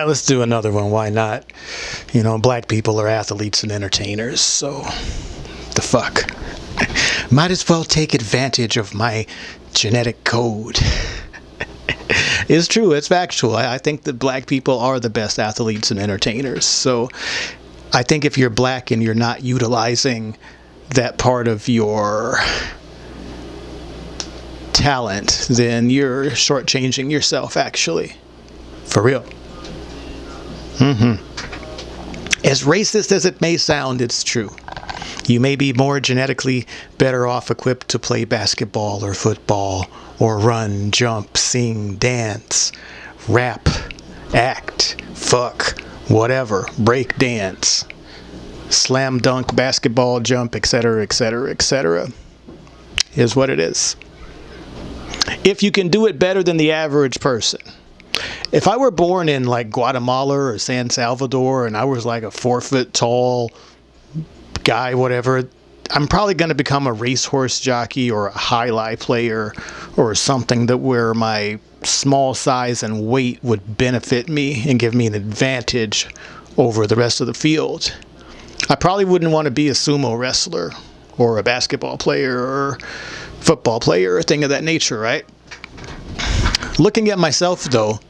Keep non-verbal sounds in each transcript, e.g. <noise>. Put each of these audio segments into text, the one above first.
ah, let's do another one. Why not? You know, black people are athletes and entertainers, so the fuck. <laughs> Might as well take advantage of my genetic code. <laughs> it's true, it's factual. I, I think that black people are the best athletes and entertainers. So I think if you're black and you're not utilizing that part of your talent, then you're shortchanging yourself, actually. For real. Mm-hmm. As racist as it may sound, it's true. You may be more genetically better off equipped to play basketball or football or run, jump, sing, dance, rap, act, fuck, whatever, break dance, slam dunk, basketball, jump, etc., etc., etc. Is what it is. If you can do it better than the average person. If I were born in like Guatemala or San Salvador and I was like a four foot tall guy, whatever, I'm probably going to become a racehorse jockey or a jai alai player or something that where my small size and weight would benefit me and give me an advantage over the rest of the field. I probably wouldn't want to be a sumo wrestler or a basketball player or football player or thing of that nature, right? Looking at myself though,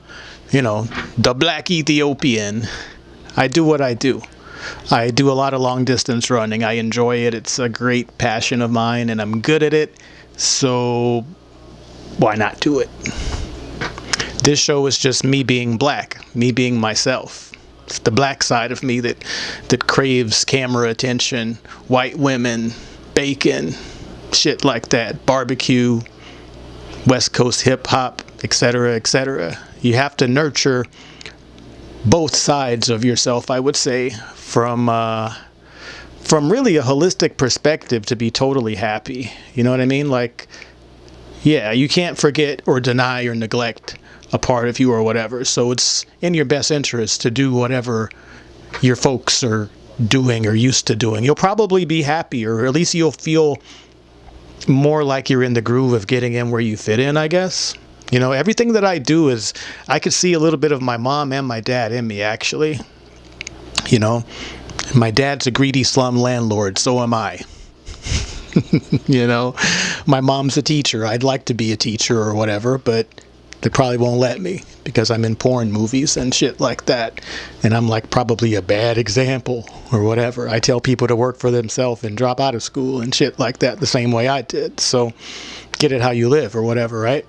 you know, the black Ethiopian, I do what I do. I do a lot of long distance running. I enjoy it. It's a great passion of mine and I'm good at it. So why not do it? This show is just me being black, me being myself. It's the black side of me that that craves camera attention, white women, bacon, shit like that, barbecue, West Coast hip hop, etc., etc. You have to nurture both sides of yourself, I would say, from uh, from really a holistic perspective to be totally happy. You know what I mean? Like, yeah, you can't forget or deny or neglect a part of you or whatever. So it's in your best interest to do whatever your folks are doing or used to doing. You'll probably be happier, or at least you'll feel more like you're in the groove of getting in where you fit in, I guess. You know, everything that I do is, I could see a little bit of my mom and my dad in me, actually. You know, my dad's a greedy slum landlord, so am I. <laughs> you know, my mom's a teacher. I'd like to be a teacher or whatever, but they probably won't let me because I'm in porn movies and shit like that. And I'm like probably a bad example or whatever. I tell people to work for themselves and drop out of school and shit like that the same way I did. So get it how you live or whatever, right?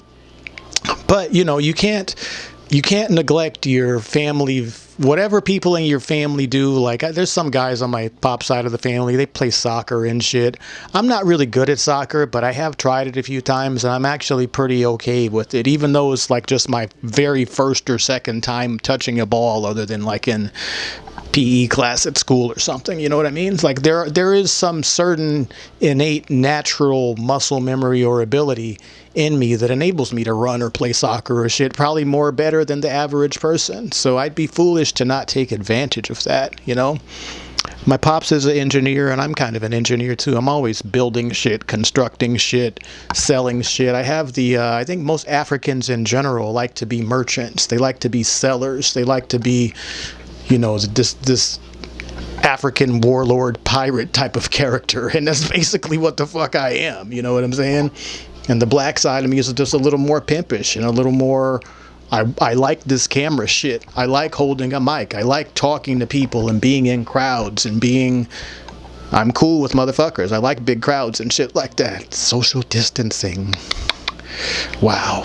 But you know, you can't you can't neglect your family whatever people in your family do. Like there's some guys on my pop side of the family they play soccer and shit. I'm not really good at soccer but i have tried it a few times and i'm actually pretty okay with it even though it's like just my very first or second time touching a ball other than like in PE class at school or something. You know what I mean? It's like there there is some certain innate natural muscle memory or ability in me that enables me to run or play soccer or shit probably more better than the average person. So I'd be foolish to not take advantage of that, you know? My pops is an engineer and I'm kind of an engineer too. I'm always building shit, constructing shit, selling shit. I have the, uh, I think most Africans in general like to be merchants. They like to be sellers. They like to be, you know, this, this African warlord pirate type of character. And that's basically what the fuck I am. You know what I'm saying? And the black side of me is just a little more pimpish and a little more. I, I like this camera shit. I like holding a mic. I like talking to people and being in crowds and being. I'm cool with motherfuckers. I like big crowds and shit like that. Social distancing. Wow.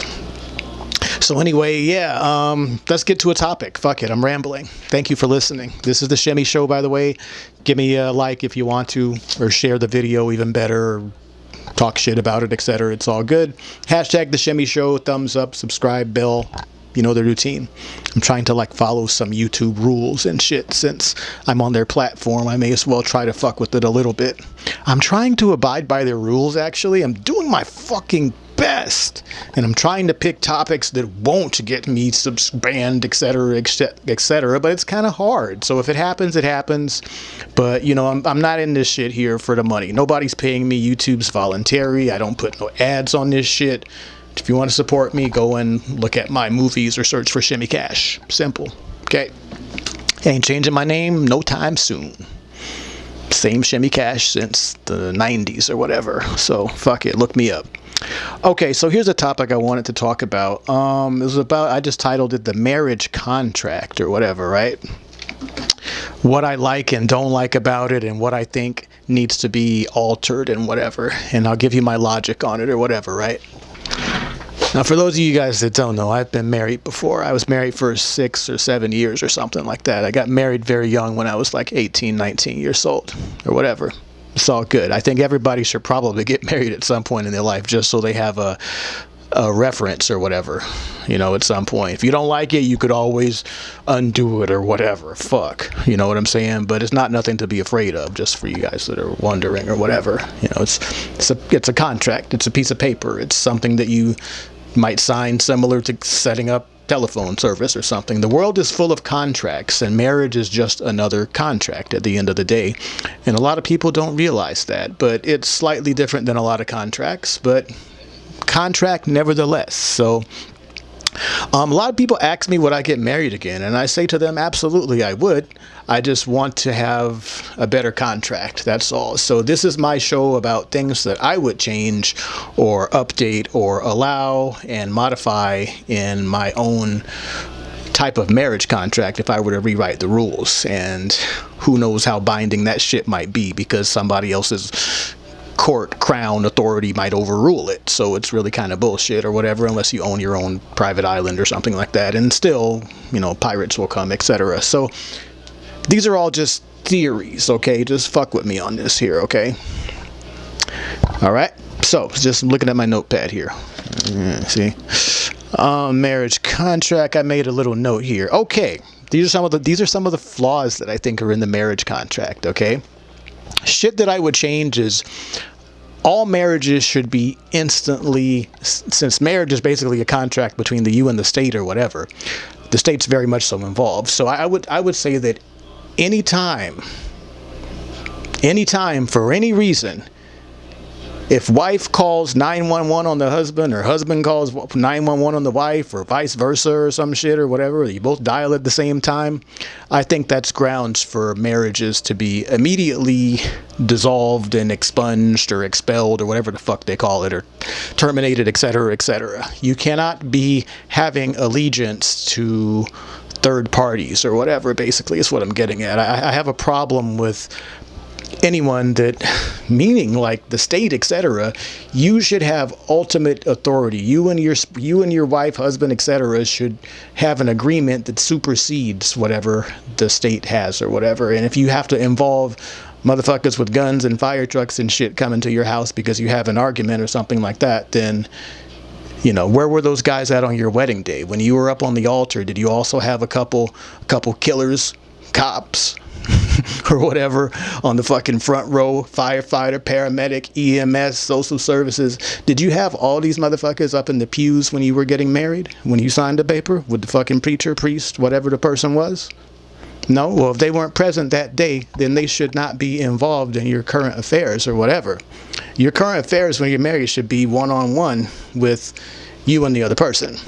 So anyway, yeah, um, let's get to a topic. Fuck it, I'm rambling. Thank you for listening. This is the Shimmy Show, by the way. Give me a like if you want to, or share the video even better talk shit about it, etc. It's all good. Hashtag the Shimmy Show, thumbs up, subscribe, bell. You know the routine. I'm trying to like follow some YouTube rules and shit since I'm on their platform. I may as well try to fuck with it a little bit. I'm trying to abide by their rules actually. I'm doing my fucking best. And I'm trying to pick topics that won't get me banned, etc., etc. Etc., but it's kind of hard. So if it happens, it happens. But you know, I'm, I'm not in this shit here for the money. Nobody's paying me. YouTube's voluntary. I don't put no ads on this shit. If you want to support me, go and look at my movies or search for Shimmy Cash. Simple. Okay. Ain't changing my name no time soon. Same Shimmy Cash since the 90s or whatever. So fuck it, look me up. Okay, so here's a topic I wanted to talk about. Um, it was about I just titled it the marriage contract or whatever, right? What I like and don't like about it, and what I think needs to be altered and whatever. And I'll give you my logic on it or whatever, right? Now, for those of you guys that don't know, I've been married before. I was married for six or seven years or something like that. I got married very young when I was like 18, 19 years old or whatever. It's all good. I think everybody should probably get <laughs> married at some point in their life just so they have a, a reference or whatever, you know, at some point. If you don't like it, you could always undo it or whatever. Fuck. You know what I'm saying? But it's not nothing to be afraid of, just for you guys that are wondering or whatever. You know, it's it's a it's a contract. It's a piece of paper. It's something that you might sign similar to setting up telephone service or something. The world is full of contracts, and marriage is just another contract at the end of the day. And a lot of people don't realize that, but it's slightly different than a lot of contracts, but contract nevertheless. So um, a lot of people ask me would I get married again, and I say to them, absolutely, I would. I just want to have a better contract. That's all. So this is my show about things that I would change, or update, or allow and modify in my own type of marriage contract if I were to rewrite the rules. And who knows how binding that shit might be because somebody else's court crown authority might overrule it. So it's really kind of bullshit or whatever unless you own your own private island or something like that. And still you know pirates will come etc so these are all just theories okay? Just fuck with me on this here okay? All right. So just looking at my notepad here. Yeah, see? Um, marriage contract. I made a little note here. Okay. These are some of the these are some of the flaws that I think are in the marriage contract okay shit that I would change is all marriages should be instantly, since marriage is basically a contract between the you and the state or whatever, the state's very much so involved. So I would, I would say that anytime, anytime for any reason, if wife calls 911 on the husband or husband calls 911 on the wife or vice versa or some shit or whatever, you both dial at the same time, I think that's grounds for marriages to be immediately dissolved and expunged or expelled or whatever the fuck they call it or terminated, etc., etc. You cannot be having allegiance to third parties or whatever basically is what I'm getting at. I, I have a problem with anyone that <laughs> meaning like the state etc you should have ultimate authority. You and your you and your wife husband etc should have an agreement that supersedes whatever the state has or whatever. And if you have to involve motherfuckers with guns and fire trucks and shit coming to your house because you have an argument or something like that then you know where were those guys at on your wedding day? When you were up on the altar did you also have a couple a couple killers cops <laughs> <laughs> or whatever on the fucking front row firefighter paramedic ems social services. Did you have all these motherfuckers up in the pews when you were getting married? When you signed the paper with the fucking preacher priest whatever the person was? No? Well if they weren't present that day then they should not be involved in your current affairs or whatever. Your current affairs when you're married should be one-on-one -on -one with you and the other person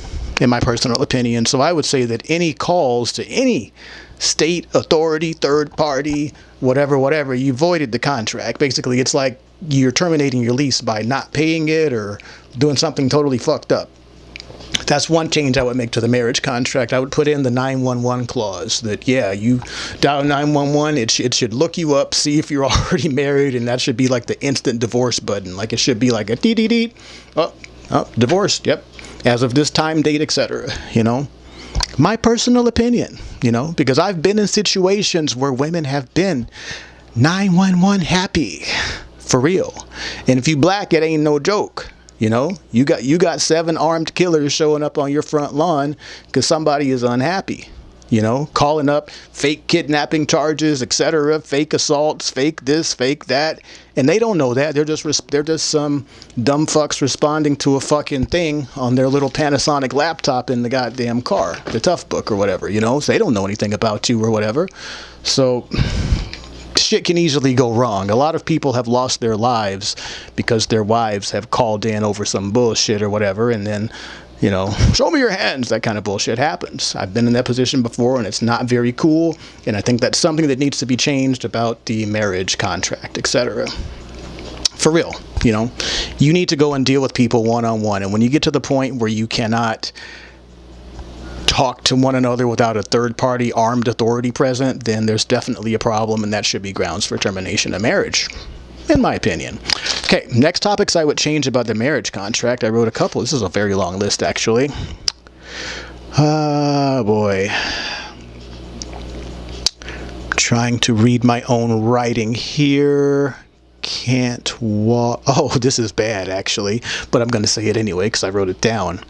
in my personal opinion so i would say that any calls to any state authority, third party, whatever, whatever, you voided the contract. Basically, it's like you're terminating your lease by not paying it or doing something totally fucked up. That's one change I would make to the marriage contract. I would put in the 911 clause that, yeah, you dial 911, it, sh it should look you up, see if you're <laughs> already married, and that should be like the instant divorce button. Like it should be like a dee dee dee. Oh, oh, divorced, yep. As of this time, date, etc. You know? my personal opinion, you know, because I've been in situations where women have been 911 happy for real. And if you black, it ain't no joke. You know, you got you got seven armed killers showing up on your front lawn because somebody is unhappy you know, calling up fake kidnapping charges, etc., fake assaults, fake this, fake that, and they don't know that. They're just they're just some dumb fucks responding to a fucking thing on their little Panasonic laptop in the goddamn car, the Toughbook or whatever, you know. So they don't know anything about you or whatever. So shit can easily go wrong. A lot of people have lost their lives because their wives have called in over some bullshit or whatever, and then you know, <laughs> show me your hands, that kind of bullshit happens. I've been in that position before and it's not very cool. And I think that's something that needs to be changed about the marriage contract, etc. For real, you know, you need to go and deal with people one on one. And when you get to the point where you cannot talk to one another without a third party armed authority present, then there's definitely a problem and that should be grounds for termination of marriage in my opinion. Okay, next topics I would change about the marriage contract. I wrote a couple. This is a very long list, actually. Ah, uh, boy. Trying to read my own writing here. Can't walk. Oh, <laughs> this is bad, actually, but I'm going to say it anyway because I wrote it down.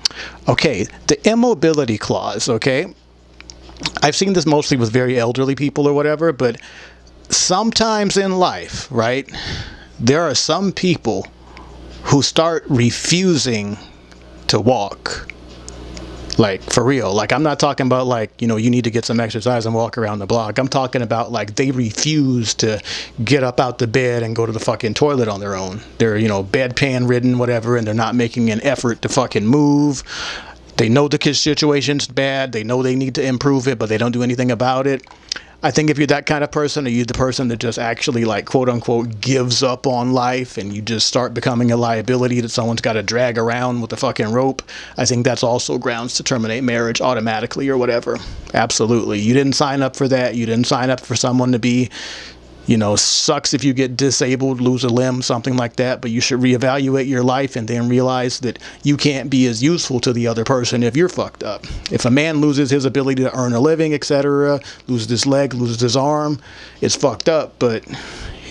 Okay, the immobility clause, okay? I've seen this mostly with very elderly people or whatever, but sometimes in life, right, there are some people who start refusing to walk. Like, for real. Like, I'm not talking about, like, you know, you need to get some exercise and walk around the block. I'm talking about, like, they refuse to get up out the bed and go to the fucking toilet on their own. They're, you know, bedpan ridden, whatever, and they're not making an effort to fucking move. They know the situation's bad. They know they need to improve it, but they don't do anything about it. I think if you're that kind of person, or you're the person that just actually like quote unquote gives up on life and you just start becoming a liability that someone's got to drag around with a fucking rope, I think that's also grounds to terminate marriage automatically or whatever. Absolutely. You didn't sign up for that. You didn't sign up for someone to be you know, sucks if you get disabled, lose a limb, something like that, but you should reevaluate your life and then realize that you can't be as useful to the other person if you're fucked up. If a man loses his ability to earn a living, etc., loses his leg, loses his arm, it's fucked up, but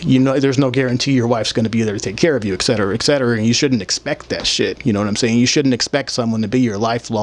you know there's no guarantee your wife's going to be there to take care of you etc etc and you shouldn't expect that shit you know what i'm saying you shouldn't expect someone to be your lifelong